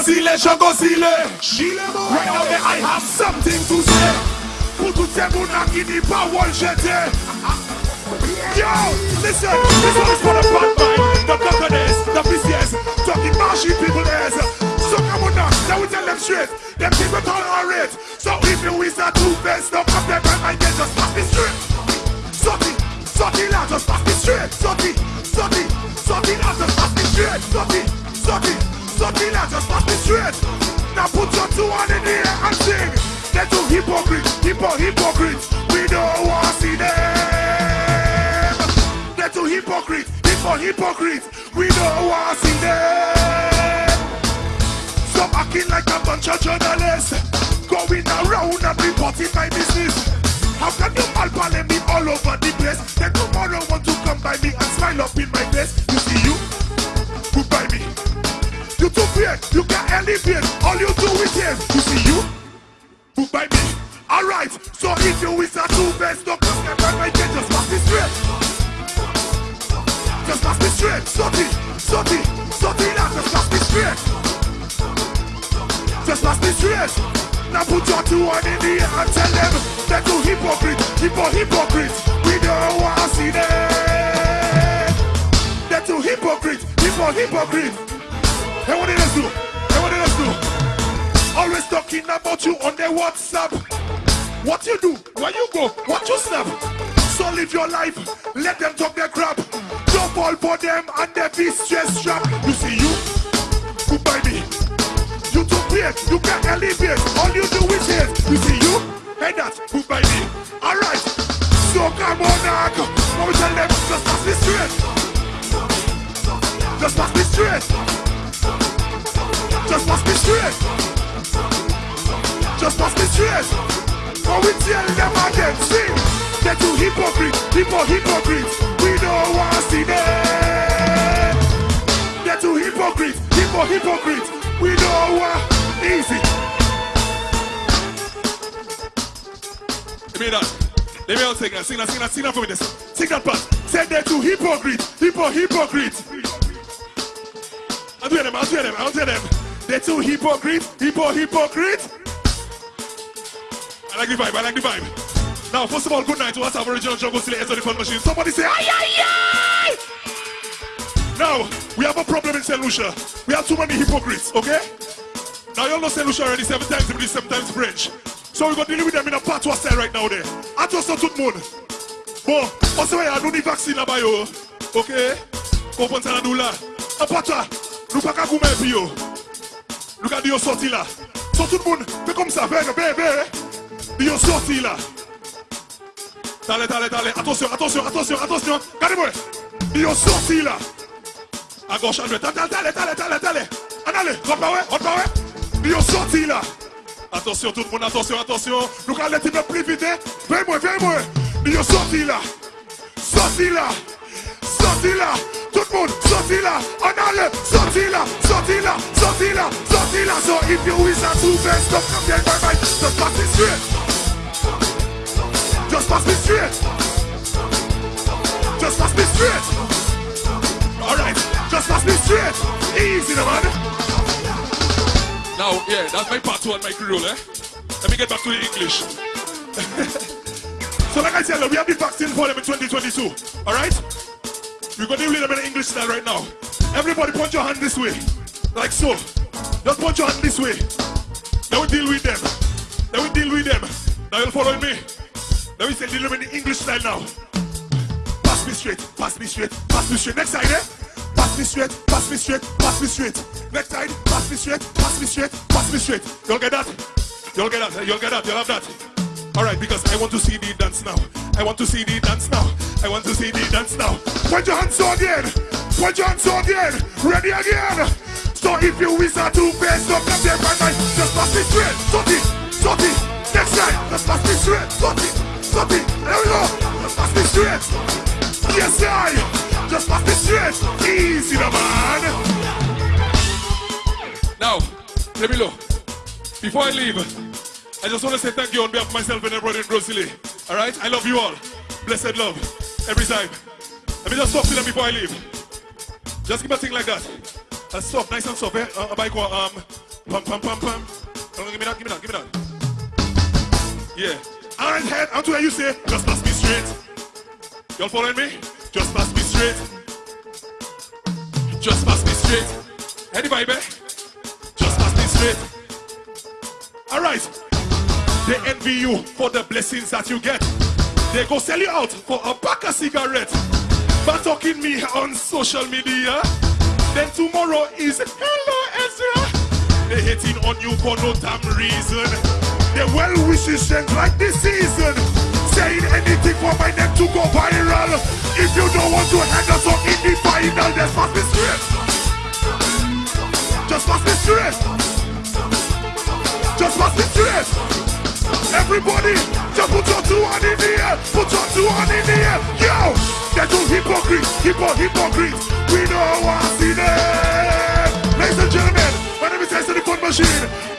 Jogozile, Jogozile. Right now that I have something to say. Pour toutes ces mounas qui n'y pas one jeter. Yo, listen, this one is for the bad mind, the coconuts, the vicious, talking marshy people is. So come on now, now we tell them straight, them people tolerate. So if you is a two-face, put two on in the and sing. They're two hypocrites, hypo, hypocrites. We don't want to see them. They're two hypocrites, hypo, hypocrites. We don't want to see them. Stop acting like a bunch of journalists Going around and reporting my business How can you malpalem me all over the place Then tomorrow want to come by me and smile up in my you is a two best Don't come here by my gate, just pass me straight Just pass me straight, sorty, sorty, sorty now, just pass me straight just pass me straight. Now put your two on in the air and tell them they're two hypocrites, hypo hypocrites. We don't want to see them. They're two hypocrites, hypo hypocrites. Hey, what did us do? Hey, what did us do? Always talking about you on their WhatsApp. What you do? Where you go? What you snap? So live your life. Let them talk their crap. Don't fall for them and they be stress trap. You see you? Goodbye me. You too big, you can't elevate. All you do is hate. You see you? Hey that, by me? Alright. So come on now. Now we tell them, just pass me straight. Just pass me straight. Just pass me straight. Just pass me straight. Now we tell them again, sing. They're too hypocrite, hypo hypocrites. We don't want to see them. They're too hypocrite, hypo hypocrites. We know what easy. Give me that. Let me all sing that. Sing that, sing that, sing that for me. This. Sing that part. Say they're too hypocrite, hypo hypocrite. I'll do them, I'll do them, I'll do them. They're too hypocrite, hypo hypocrite. I like the vibe, I like the vibe. Now, first of all, good night to us, our original jungle slayers on the fun machine. Somebody say, aye, aye, aye! Now, we have a problem in St. Lucia. We have too many hypocrites, okay? Now, you all know St. Lucia already seven times English, seven times French. So we're going to deal with them in a patois style right now there. I just saw tout monde. Bon, on se voit, nous ni vaccine là-bas, yo. Ok? Comprenez ça, nous là. En patois, nous pas qu'à vous mettre, yo. Nous qu'à dire sorti là. So tout le monde, fait comme ça, bébé, bébé. Yo sorti là. Allez, allez. Attention, attention, attention, attention. Regardez-moi. Yo sorti là. À gauche, à droite. Allez, allez, allez, allez, allez. Allez, par ouais. Yo sorti là. Attention tout le monde, attention, attention. Nous allons les types plus vite. Viens-moi, viens-moi. Yo sorti là. Sorti là. Sorti là. Tout le monde, sorti là. On allait, sorti là. Sorti là. Sorti là. Sorti là. So if you is a two best, stop come there, bye bye. Just pass me straight. Just pass me straight. Just pass me straight. Alright, just pass me straight. Easy, no man. Now, yeah, that's my part one, my creole, eh? Let me get back to the English. so, like I said, we have the vaccine for them in 2022. Alright? We're going to deal with them in the English style right now. Everybody point your hand this way. Like so. Just point your hand this way. Then we deal with them. Then we deal with them. Now you're following me. Then we say them in the English style now. Pass me straight, pass me straight, pass me straight. Next side, eh? Pass me straight, pass me straight, pass me straight. Next side, pass me straight, pass me straight, pass me straight. You'll get that? You'll get that, you'll get that, you'll have that. Alright, because I want to see the dance now. I want to see the dance now. I want to see the dance now. Point your hands on again. Point your hands on again. Ready again. So if you is a two-face, don't come there by night. Just pass me straight. Sorty, sorty. Next side, just pass me straight. Sorty, sorty. There we go. Just pass me straight. Yes, I. Just pass me straight. Easy, the man. Now, let me look. Before I leave, I just want to say thank you on behalf of myself and everybody in Rosalie. All right? I love you all. Blessed love. Every time. Let me just talk to them before I leave. Just give a thing like that. A soft, nice and soft, eh? Uh, bike, um, Pum, pum, pum, pum. Oh, give me that, give me that, give me that. Yeah. Alright, head, I'm to where you say, just pass me straight. Y'all following me? Just pass me straight. Just pass me straight. Anybody, babe? Just pass me straight. Alright. They envy you for the blessings that you get. They go sell you out for a pack of cigarettes. But talking me on social media. Then tomorrow is hello Ezra. They hating on you for no damn reason. They well wishes strength like this season. Saying anything for my name to go viral. If you don't want to hang us up in the final, just pass me straight. Just pass me straight. Just pass me straight. Everybody, just put your two hand in the air. Put your two hand in the air. Yo, they're two hypocrites, hypo, hypocrites. We know what's in it. Ladies and gentlemen, my name is Tyson the Machine.